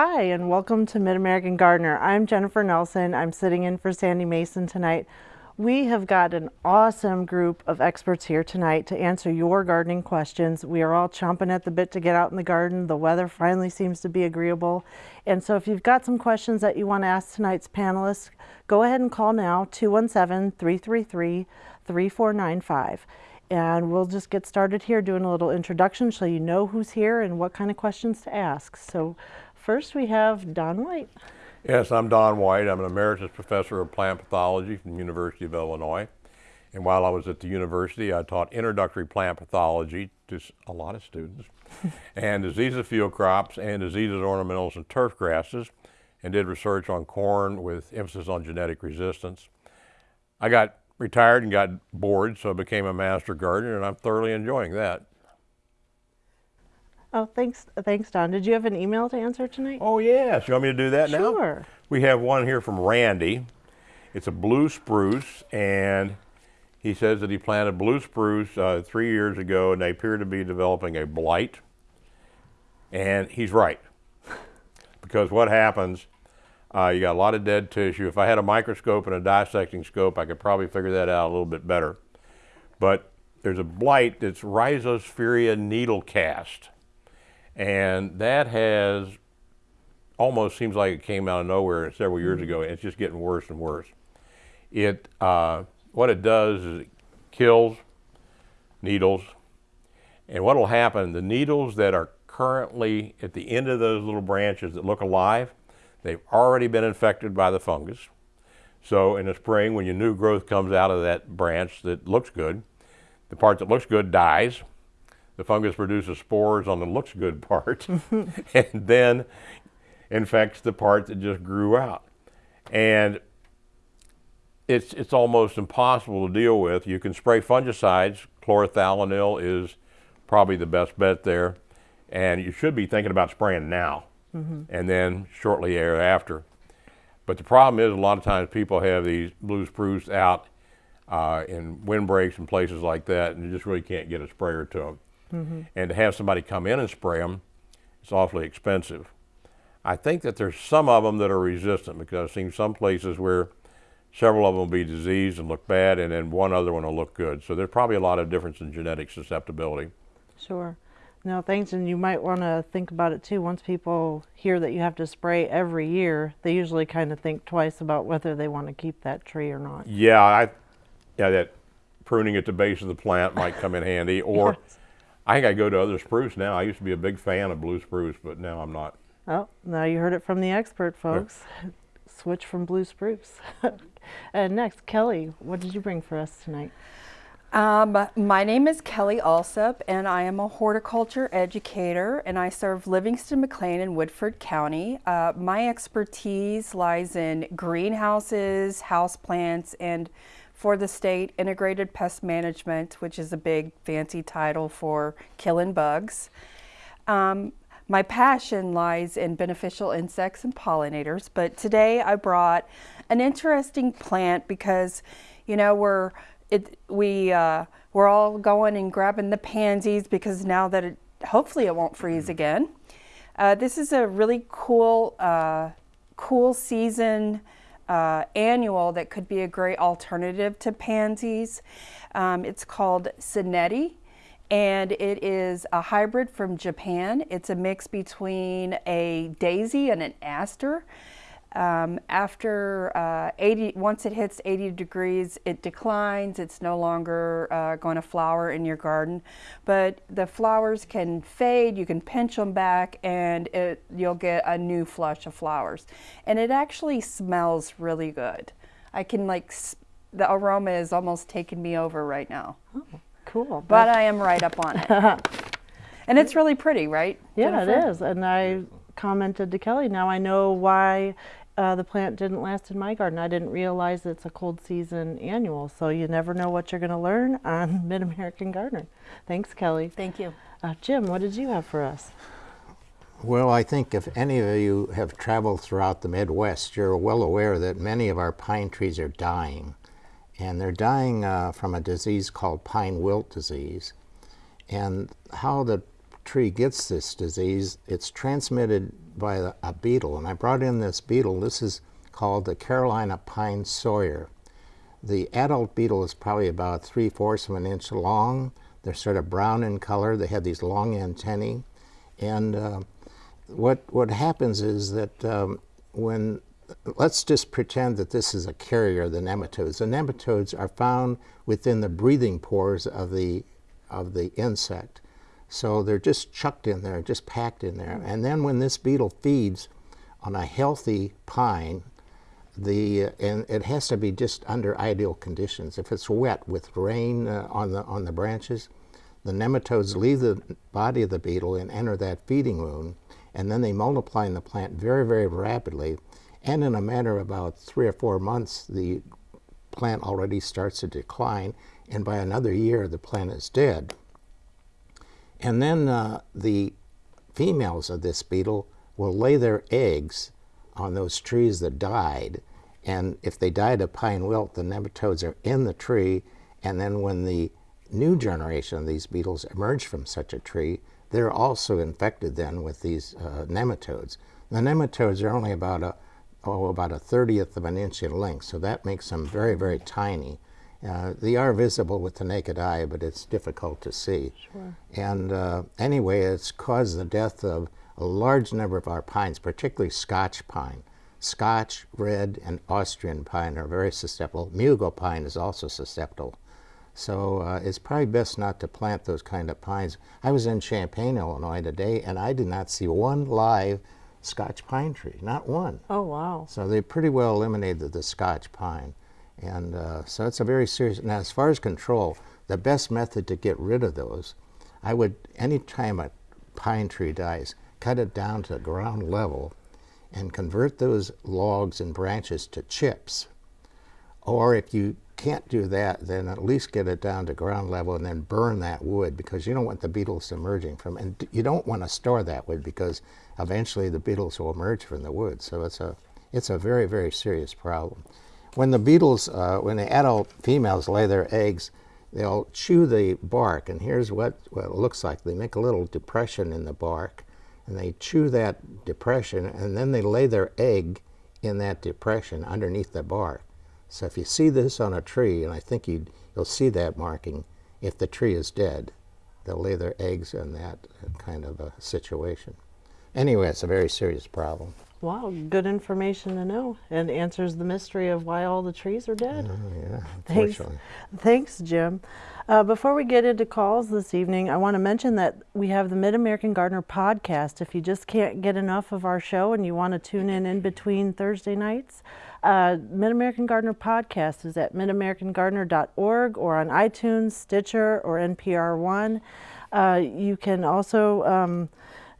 Hi, and welcome to Mid-American Gardener. I'm Jennifer Nelson. I'm sitting in for Sandy Mason tonight. We have got an awesome group of experts here tonight to answer your gardening questions. We are all chomping at the bit to get out in the garden. The weather finally seems to be agreeable. And so if you've got some questions that you want to ask tonight's panelists, go ahead and call now, 217-333-3495. And we'll just get started here doing a little introduction so you know who's here and what kind of questions to ask. So First, we have Don White. Yes, I'm Don White. I'm an emeritus professor of plant pathology from the University of Illinois. And while I was at the university, I taught introductory plant pathology to a lot of students, and diseases of field crops and diseases of ornamentals and turf grasses, and did research on corn with emphasis on genetic resistance. I got retired and got bored, so I became a master gardener, and I'm thoroughly enjoying that. Oh, thanks, thanks, Don. Did you have an email to answer tonight? Oh, yes. You want me to do that sure. now? Sure. We have one here from Randy. It's a blue spruce, and he says that he planted blue spruce uh, three years ago, and they appear to be developing a blight. And he's right. because what happens, uh, you got a lot of dead tissue. If I had a microscope and a dissecting scope, I could probably figure that out a little bit better. But there's a blight that's needle cast. And that has almost seems like it came out of nowhere several years ago. And it's just getting worse and worse. It uh, what it does is it kills needles, and what will happen? The needles that are currently at the end of those little branches that look alive, they've already been infected by the fungus. So in the spring, when your new growth comes out of that branch that looks good, the part that looks good dies, the fungus produces spores on the looks good part and then infects the part that just grew out. And it's, it's almost impossible to deal with. You can spray fungicides. Chlorothalonil is probably the best bet there. And you should be thinking about spraying now mm -hmm. and then shortly thereafter. But the problem is a lot of times people have these blue spruce out uh, in windbreaks and places like that, and you just really can't get a sprayer to them. Mm -hmm. And to have somebody come in and spray them, it's awfully expensive. I think that there's some of them that are resistant because I've seen some places where several of them will be diseased and look bad and then one other one will look good. So there's probably a lot of difference in genetic susceptibility. Sure. No, thanks. And you might want to think about it too. Once people hear that you have to spray every year, they usually kind of think twice about whether they want to keep that tree or not. Yeah, I, yeah, that pruning at the base of the plant might come in handy. Or yes. I think I go to other spruce now. I used to be a big fan of blue spruce, but now I'm not. Oh, now you heard it from the expert, folks. Yeah. Switch from blue spruce. and next, Kelly, what did you bring for us tonight? Um, my name is Kelly Allsup, and I am a horticulture educator, and I serve Livingston, McLean, and Woodford County. Uh, my expertise lies in greenhouses, houseplants, and for the state integrated pest management, which is a big fancy title for killing bugs. Um, my passion lies in beneficial insects and pollinators, but today I brought an interesting plant because, you know, we're it, we uh, we're all going and grabbing the pansies because now that it hopefully it won't freeze again. Uh, this is a really cool uh, cool season uh, annual that could be a great alternative to pansies. Um, it's called Senetti and it is a hybrid from Japan. It's a mix between a daisy and an aster. Um, after uh, 80, once it hits 80 degrees, it declines. It's no longer uh, going to flower in your garden, but the flowers can fade. You can pinch them back, and it, you'll get a new flush of flowers. And it actually smells really good. I can like the aroma is almost taking me over right now. Oh, cool. But I am right up on it. and it's really pretty, right? Yeah, Jennifer? it is. And I commented to Kelly, now I know why uh, the plant didn't last in my garden. I didn't realize it's a cold season annual, so you never know what you're going to learn on Mid-American Gardener. Thanks, Kelly. Thank you. Uh, Jim, what did you have for us? Well, I think if any of you have traveled throughout the Midwest, you're well aware that many of our pine trees are dying. And they're dying uh, from a disease called pine wilt disease. And how the tree gets this disease, it's transmitted by a, beetle. And I brought in this beetle. This is called the Carolina pine sawyer. The adult beetle is probably about three fourths of an inch long. They're sort of brown in color. They have these long antennae. And uh, what, what happens is that um, when, let's just pretend that this is a carrier of the nematodes. The nematodes are found within the breathing pores of the, of the insect. So they're just chucked in there, just packed in there. And then when this beetle feeds on a healthy pine, the and it has to be just under ideal conditions. If it's wet with rain uh, on the on the branches, the nematodes leave the body of the beetle and enter that feeding wound, and then they multiply in the plant very very rapidly, and in a matter of about three or four months, the plant already starts to decline, and by another year the plant is dead. And then uh, the females of this beetle will lay their eggs on those trees that died. And if they died of pine wilt, the nematodes are in the tree. And then when the new generation of these beetles emerge from such a tree, they're also infected then with these uh, nematodes. The nematodes are only about a, oh, about a 30th of an inch in length, so that makes them very, very tiny. Uh, they are visible with the naked eye, but it's difficult to see. Sure. And uh, anyway, it's caused the death of a large number of our pines, particularly Scotch pine. Scotch, red, and Austrian pine are very susceptible. Mugo pine is also susceptible. So uh, it's probably best not to plant those kind of pines. I was in Champaign, Illinois today, and I did not see one live Scotch pine tree, not one. Oh, wow. So they pretty well eliminated the Scotch pine. And uh, so it's a very serious, now as far as control, the best method to get rid of those, I would, any time a pine tree dies, cut it down to ground level and convert those logs and branches to chips. Or if you can't do that, then at least get it down to ground level and then burn that wood because you don't want the beetles emerging from, and you don't want to store that wood because eventually the beetles will emerge from the wood. So it's a, it's a very, very serious problem. When the beetles, uh, when the adult females lay their eggs, they'll chew the bark, and here's what, what it looks like. They make a little depression in the bark, and they chew that depression, and then they lay their egg in that depression underneath the bark. So if you see this on a tree, and I think you'd, you'll see that marking, if the tree is dead, they'll lay their eggs in that kind of a situation. Anyway, it's a very serious problem. Wow, good information to know and answers the mystery of why all the trees are dead. Oh, yeah, Thanks, thanks, Jim. Uh, before we get into calls this evening, I want to mention that we have the Mid American Gardener podcast. If you just can't get enough of our show and you want to tune in in between Thursday nights, uh, Mid American Gardener podcast is at midamericangardener.org or on iTunes, Stitcher, or NPR One. Uh, you can also um,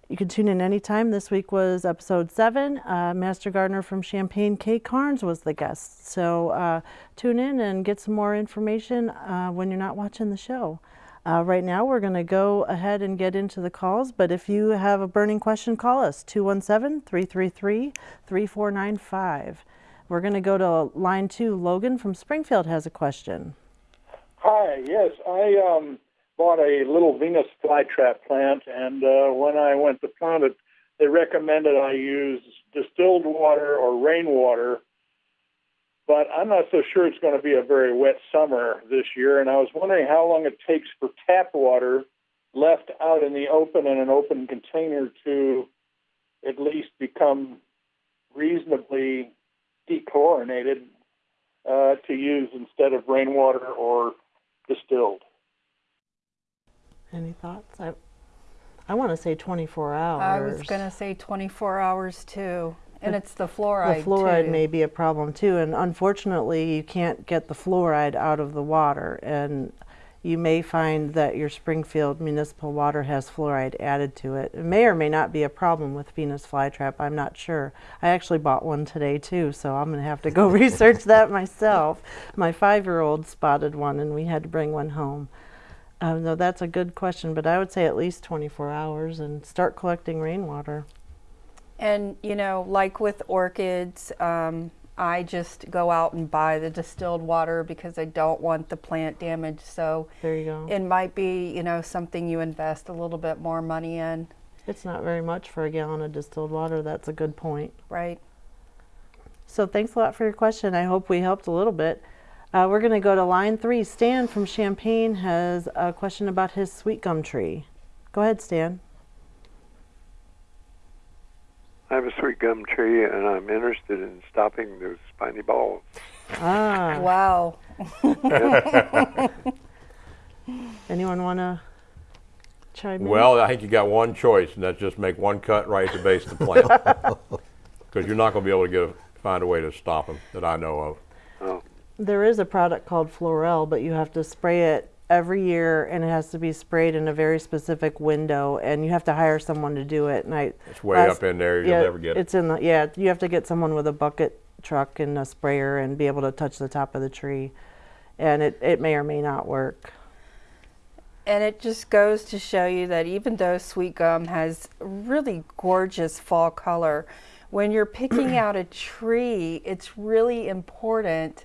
you can tune in anytime. This week was episode seven. Uh, Master Gardener from Champaign, Kay Carnes, was the guest. So uh, tune in and get some more information uh, when you're not watching the show. Uh, right now, we're going to go ahead and get into the calls. But if you have a burning question, call us 217 333 3495. We're going to go to line two. Logan from Springfield has a question. Hi, yes, I um, bought a little Venus flytrap plant, and uh, when I went to plant it, they recommended I use distilled water or rainwater. But I'm not so sure it's going to be a very wet summer this year, and I was wondering how long it takes for tap water left out in the open in an open container to at least become reasonably dechlorinated uh, to use instead of rainwater or distilled. Any thoughts? I, I want to say 24 hours. I was going to say 24 hours too. And it's the fluoride. The fluoride too. may be a problem too, and unfortunately, you can't get the fluoride out of the water. And you may find that your Springfield municipal water has fluoride added to it. It may or may not be a problem with Venus flytrap. I'm not sure. I actually bought one today too, so I'm going to have to go research that myself. My five-year-old spotted one, and we had to bring one home. Um, no, that's a good question, but I would say at least 24 hours and start collecting rainwater. And you know, like with orchids, um, I just go out and buy the distilled water because I don't want the plant damage. So There you go. it might be, you know, something you invest a little bit more money in. It's not very much for a gallon of distilled water. That's a good point. right? So thanks a lot for your question. I hope we helped a little bit. Uh, we're going to go to line three. Stan from Champaign has a question about his sweet gum tree. Go ahead, Stan. I have a sweet gum tree, and I'm interested in stopping those spiny balls. Ah, Wow. anyone want to chime in? Well, I think you got one choice, and that's just make one cut right at the base of the plant. Because you're not going to be able to get a, find a way to stop them that I know of. There is a product called Florel, but you have to spray it every year, and it has to be sprayed in a very specific window, and you have to hire someone to do it. And I, It's way up in there. You'll yeah, never get it. It's in the yeah. You have to get someone with a bucket truck and a sprayer and be able to touch the top of the tree, and it it may or may not work. And it just goes to show you that even though sweet gum has really gorgeous fall color, when you're picking out a tree, it's really important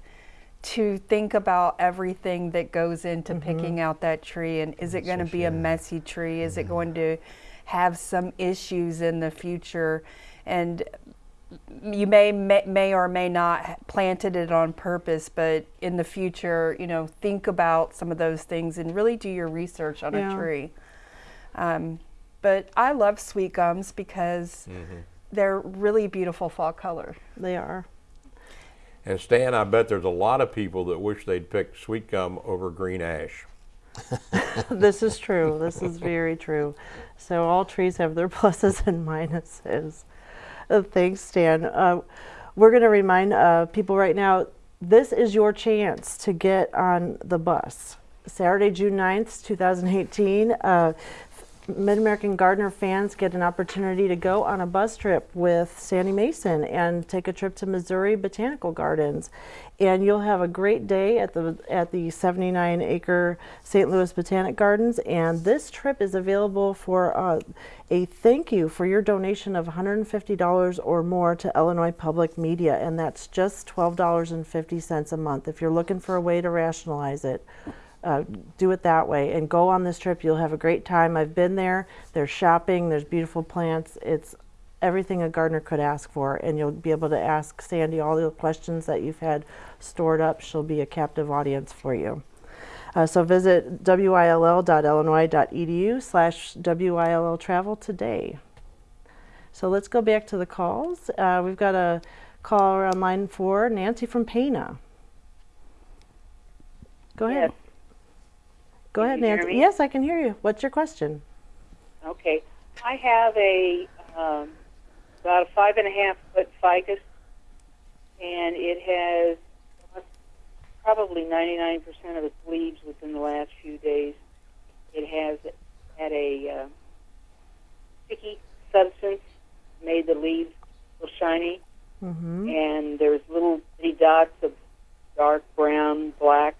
to think about everything that goes into mm-hmm. picking out that tree and is it going to be a messy tree is it mm-hmm. going to have some issues in the future and you may, may may or may not planted it on purpose, but in the future, you know, think about some of those things and really do your research on Yeah. a tree. Um, but I love sweet gums because mm-hmm. they're really beautiful fall color. They are. And Stan, I bet there's a lot of people that wish they'd picked sweet gum over green ash. this is true. This is very true. So all trees have their pluses and minuses. Uh, thanks, Stan. Uh, we're going to remind uh, people right now this is your chance to get on the bus. Saturday, June 9th, 2018. Uh, Mid American Gardener fans get an opportunity to go on a bus trip with Sandy Mason and take a trip to Missouri Botanical Gardens. And you'll have a great day at the at the 79 acre St. Louis Botanic Gardens. And this trip is available for uh, a thank you for your donation of $150 or more to Illinois Public Media. And that's just $12.50 a month. If you're looking for a way to rationalize it, uh, do it that way and go on this trip. You'll have a great time. I've been there. There's shopping, there's beautiful plants. It's everything a gardener could ask for, and you'll be able to ask Sandy all the questions that you've had stored up. She'll be a captive audience for you. Uh, so visit will.illinois.edu slash will travel today. So let's go back to the calls. Uh, we've got a caller on line four, Nancy from Pana. Go ahead. Yes. Go Can ahead, Nancy. Yes, I can hear you. What's your question? Okay. I have a um, about a five and a half foot ficus, and it has probably 99% of its leaves within the last few days. It has had a uh, sticky substance, made the leaves feel shiny, Mm-hmm. and there's little bitty dots of dark brown, black.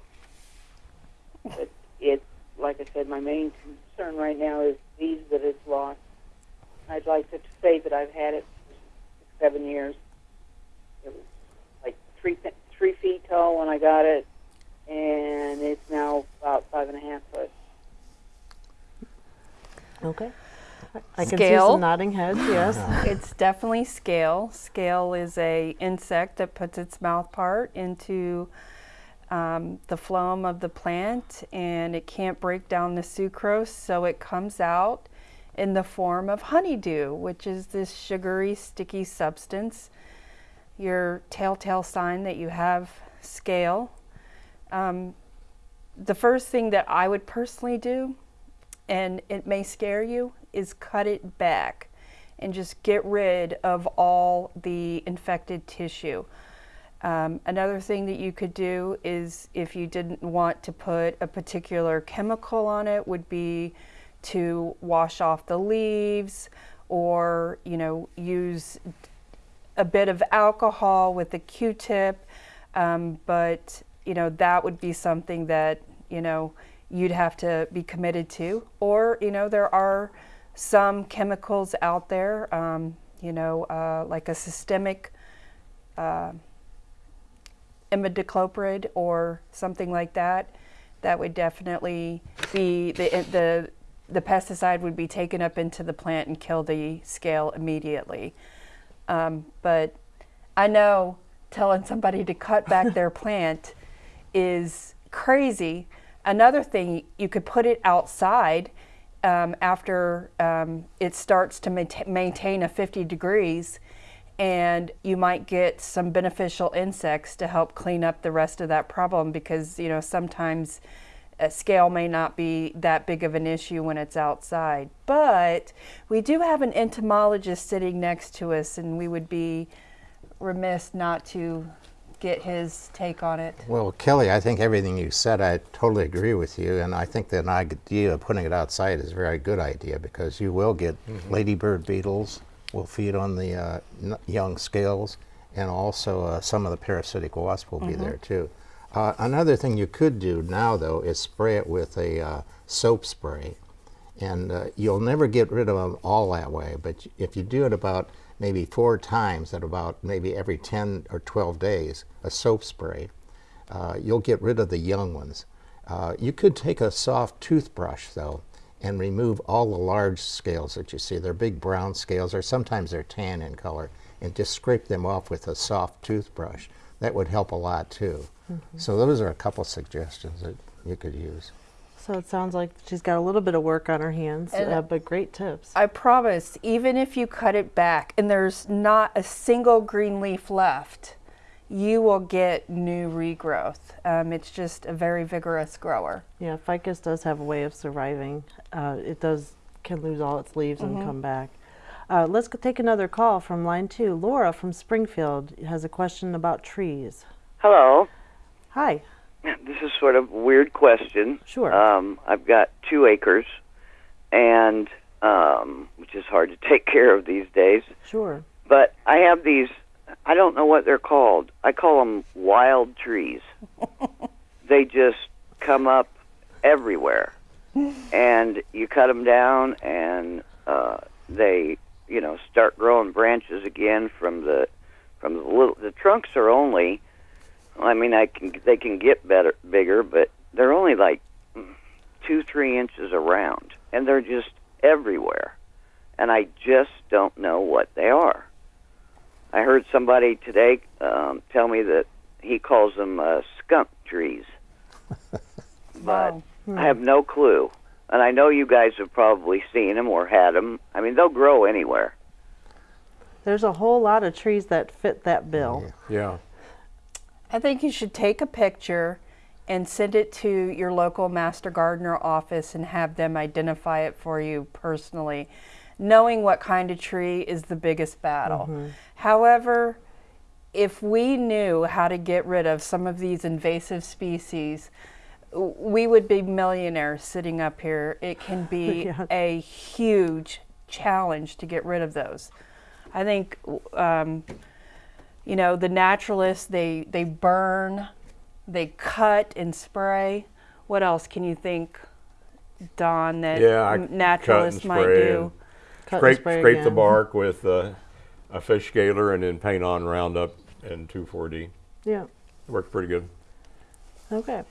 But it's like I said, my main concern right now is these that it's lost. I'd like to say that I've had it for six, seven years. It was like three three feet tall when I got it, and it's now about five and a half foot. Okay. I- I can see Scale. some nodding heads. Yes. It's definitely scale. Scale is a insect that puts its mouth part into um, the phloem of the plant, and it can't break down the sucrose, so it comes out in the form of honeydew, which is this sugary, sticky substance. Your telltale sign that you have scale. Um, the first thing that I would personally do and it may scare you, is cut it back and just get rid of all the infected tissue. Um, another thing that you could do is if you didn't want to put a particular chemical on it would be to wash off the leaves or you know use a bit of alcohol with a q-tip. Um, but you know that would be something that you know you'd have to be committed to. Or you know there are some chemicals out there um, you know uh, like a systemic uh, imidacloprid or something like that that would definitely be the the the pesticide would be taken up into the plant and kill the scale immediately. Um, but I know telling somebody to cut back their plant is crazy. Another thing, you could put it outside um, after um, it starts to maintain a 50 degrees, and you might get some beneficial insects to help clean up the rest of that problem because you know sometimes a scale may not be that big of an issue when it's outside. But we do have an entomologist sitting next to us, and we would be remiss not to get his take on it. Well, Kelly, I think everything you said, I totally agree with you, and I think that idea of putting it outside is a very good idea because you will get mm-hmm. ladybird beetles will feed on the uh, n- young scales, and also uh, some of the parasitic wasp will be there too. Uh, another thing you could do now, though, is spray it with a uh, soap spray, and uh, you'll never get rid of them all that way. But if you do it about maybe four times at about maybe every 10 or 12 days, a soap spray, uh, you'll get rid of the young ones. Uh, you could take a soft toothbrush, though, and remove all the large scales that you see. They're big brown scales, or sometimes they're tan in color, and just scrape them off with a soft toothbrush. That would help a lot, too. So, those are a couple suggestions that you could use. So it sounds like she's got a little bit of work on her hands, uh, but great tips. I promise, even if you cut it back and there's not a single green leaf left, you will get new regrowth. Um, it's just a very vigorous grower. Yeah, ficus does have a way of surviving. Uh, it does can lose all its leaves and come back. Uh, let's take another call from line two. Laura from Springfield has a question about trees. Hello. Hi. This is sort of a weird question. Sure. Um, I've got two acres, and um, which is hard to take care of these days. Sure. But I have these. I don't know what they're called. I call them wild trees. they just come up everywhere, and you cut them down, and uh, they, you know, start growing branches again from the from the little. The trunks are only. I mean, I can they can get better bigger, but they're only like two three inches around, and they're just everywhere, and I just don't know what they are. I heard somebody today um, tell me that he calls them uh, skunk trees, but Wow. I have no clue. And I know you guys have probably seen them or had them. I mean, they'll grow anywhere. There's a whole lot of trees that fit that bill. Yeah. I think you should take a picture and send it to your local master gardener office and have them identify it for you personally, knowing what kind of tree is the biggest battle. However, if we knew how to get rid of some of these invasive species, we would be millionaires sitting up here. It can be Yeah. a huge challenge to get rid of those. I think um, you know the naturalists they they burn they cut and spray what else can you think don that Yeah, I m- cut naturalists might do and Scrape, spray scrape the bark with uh, a fish scaler and then paint on Roundup and 2,4-D. Yeah. It works pretty good. Okay.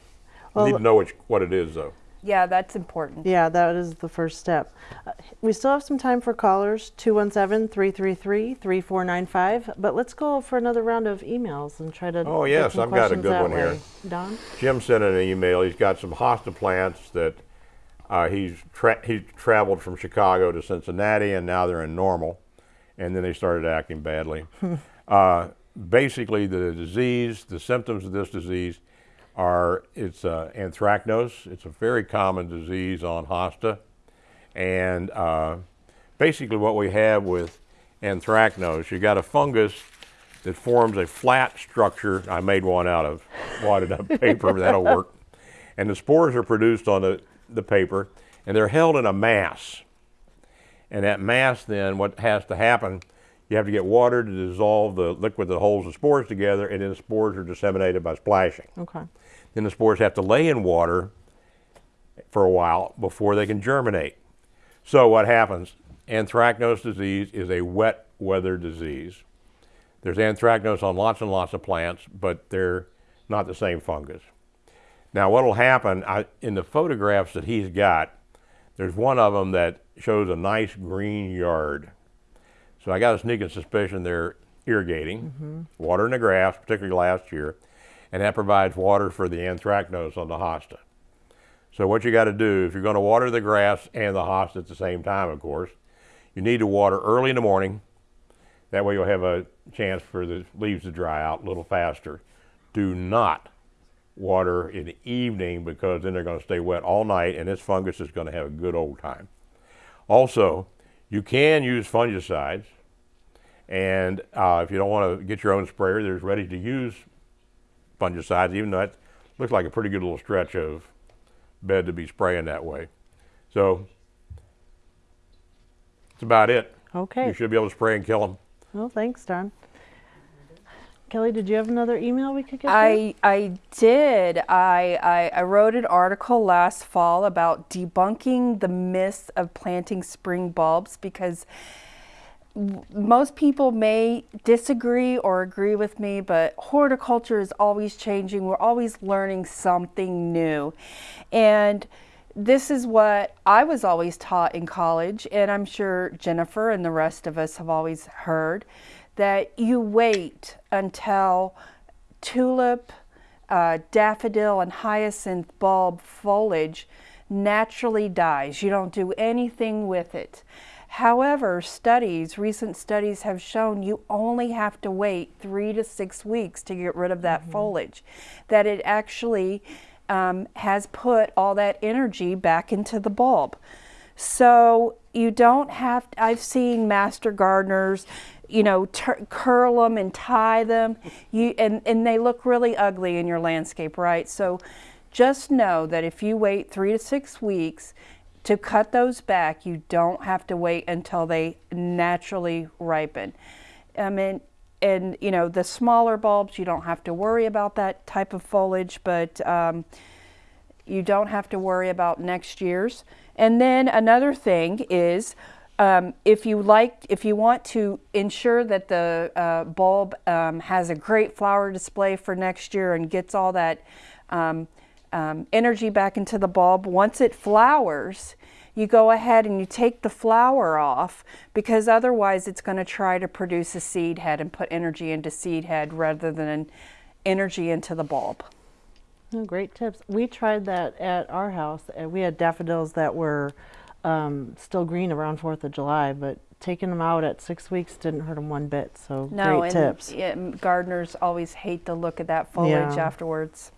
Well, You need to know which, what it is, though. yeah that's important Yeah, that is the first step. Uh, we still have some time for callers 217 333 3495. But let's go for another round of emails and try to. Oh, yes, I've got a good that one here. Don? Jim sent in an email. He's got some hosta plants that uh, he's tra- he traveled from Chicago to Cincinnati, and now they're in Normal, and then they started acting badly. uh, basically, the disease, the symptoms of this disease, are it's uh, anthracnose. It's a very common disease on hosta, and uh, basically what we have with anthracnose, you got a fungus that forms a flat structure. I made one out of wadded up paper. That'll work. And the spores are produced on the, the paper, and they're held in a mass. And that mass, then, what has to happen, you have to get water to dissolve the liquid that holds the spores together, and then the spores are disseminated by splashing. Okay. Then the spores have to lay in water for a while before they can germinate. So what happens? Anthracnose disease is a wet weather disease. There's anthracnose on lots and lots of plants, but they're not the same fungus. Now, what will happen I, in the photographs that he's got? there's one of them that shows a nice green yard. So I got a sneaking suspicion they're irrigating, mm-hmm. watering the grass, particularly last year, and that provides water for the anthracnose on the hosta. So what you got to do, if you're going to water the grass and the hosta at the same time, of course, you need to water early in the morning. That way you'll have a chance for the leaves to dry out a little faster. Do not water in the evening because then they're going to stay wet all night and this fungus is going to have a good old time. Also, you can use fungicides, and uh, if you don't want to get your own sprayer, there's ready to use fungicides, even though that looks like a pretty good little stretch of bed to be spraying that way. So that's about it. Okay. You should be able to spray and kill them. Well, thanks, Don. Kelly, did you have another email we could get? to? I I did. I, I I wrote an article last fall about debunking the myths of planting spring bulbs because most people may disagree or agree with me, but horticulture is always changing. We're always learning something new. And this is what I was always taught in college, and I'm sure Jennifer and the rest of us have always heard that you wait until tulip, uh, daffodil, and hyacinth bulb foliage naturally dies. You don't do anything with it. However, studies, recent studies have shown you only have to wait three to six weeks to get rid of that foliage. That it actually um, has put all that energy back into the bulb. So you don't have, I've seen master gardeners, you know, curl them and tie them, you, and, and they look really ugly in your landscape, right? So just know that if you wait three to six weeks to cut those back, you don't have to wait until they naturally ripen. I mean, and you know, the smaller bulbs, you don't have to worry about that type of foliage, but um, you don't have to worry about next year's. And then another thing is, um, if you like, if you want to ensure that the uh, bulb um, has a great flower display for next year and gets all that um, um, energy back into the bulb, once it flowers, you go ahead and you take the flower off because otherwise it's going to try to produce a seed head and put energy into seed head rather than energy into the bulb. Oh, great tips. We tried that at our house, and we had daffodils that were um, still green around Fourth of July, but taking them out at six weeks didn't hurt them one bit. So No, great and tips. yeah, m- gardeners always hate the look of that foliage Yeah. afterwards.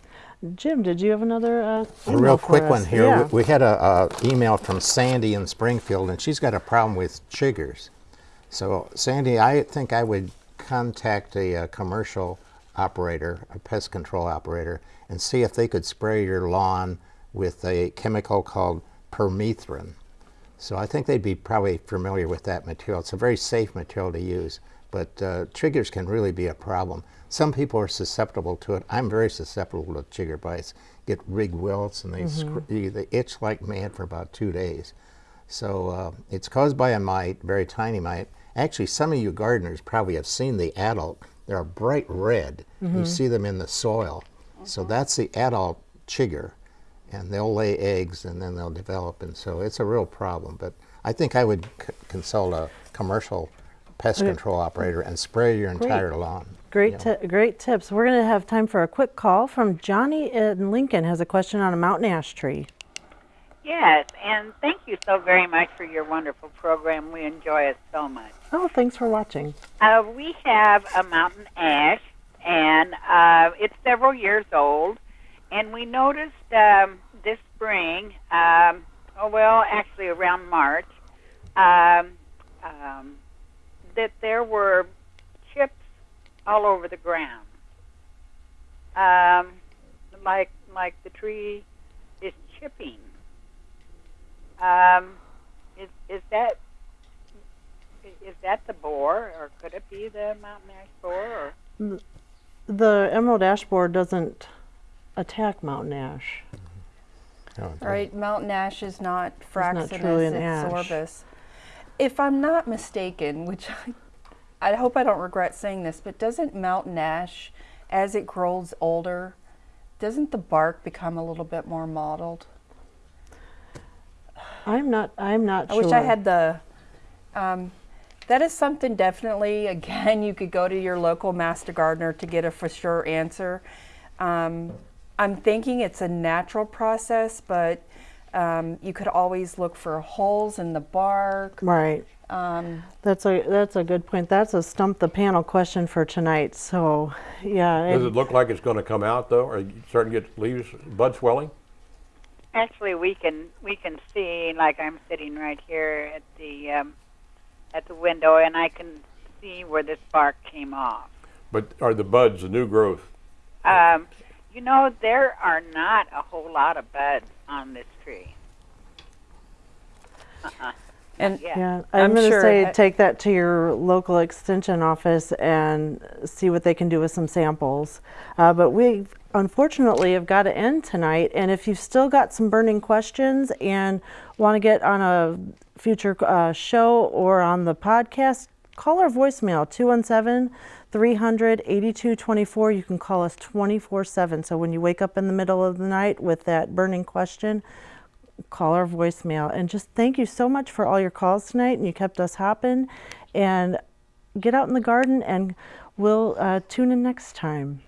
Jim, did you have another? Uh, A real for quick us? one here. Yeah. We, we had a, a email from Sandy in Springfield, and she's got a problem with chiggers. So, Sandy, I think I would contact a, uh commercial operator, a pest control operator, and see if they could spray your lawn with a chemical called permethrin. So I think they'd be probably familiar with that material. It's a very safe material to use, but uh, chiggers can really be a problem. Some people are susceptible to it. I'm very susceptible to chigger bites. Get rig welts and they scr- they itch like mad for about two days. So uh, it's caused by a mite, very tiny mite. Actually, some of you gardeners probably have seen the adult. They're a bright red. You see them in the soil. So that's the adult chigger, and they'll lay eggs and then they'll develop, and so it's a real problem. But I think I would c- consult a commercial pest control operator and spray your entire lawn. Great, you know. great tips. We're going to have time for a quick call from Johnny in Lincoln. Has a question on a mountain ash tree. Yes, and thank you so very much for your wonderful program. We enjoy it so much. Oh, thanks for watching. Uh, we have a mountain ash, and uh, it's several years old. And we noticed um, this spring, um, oh well, actually around March, um, um, that there were chips all over the ground, um, like like the tree is chipping. Um, is is that is that the borer, or could it be the mountain ash borer? Or The emerald ash borer doesn't attack mountain ash. Oh, Right, mountain ash is not not fraxinus, truly an it's ash. sorbus. If I'm not mistaken, which I, I hope I don't regret saying this, but doesn't mountain ash, as it grows older, doesn't the bark become a little bit more mottled? I'm not, I'm not I sure. wish I had the. Um, that is something definitely. Again, you could go to your local master gardener to get a for sure answer. Um, I'm thinking it's a natural process, but um, you could always look for holes in the bark. Right. Um, That's a, that's a good point. That's a stump the panel question for tonight. So, yeah. Does and- it look like it's going to come out though? Are you starting to get leaves, bud swelling? Actually, we can we can see like I'm sitting right here at the um, at the window, and I can see where this bark came off. But are the buds the new growth? Um, you know, there are not a whole lot of buds on this tree. Uh-uh. and Yeah. Yeah, I'm, I'm going to sure say that- take that to your local extension office and see what they can do with some samples. Uh, but we unfortunately have got to end tonight. And if you've still got some burning questions and want to get on a future uh, show or on the podcast, call our voicemail 217 300 8224. You can call us 24 7. So when you wake up in the middle of the night with that burning question, call our voicemail. And just thank you so much for all your calls tonight. And you kept us hopping. And get out in the garden, and we'll uh, tune in next time.